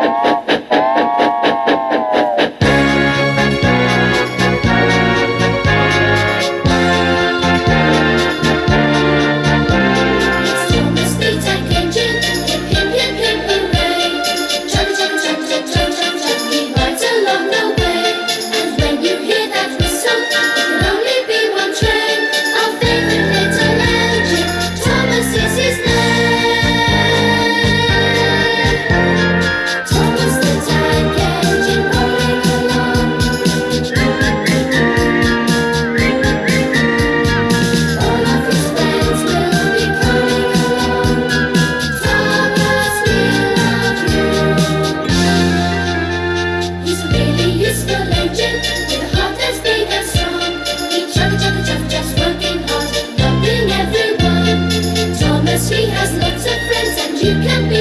Good. you can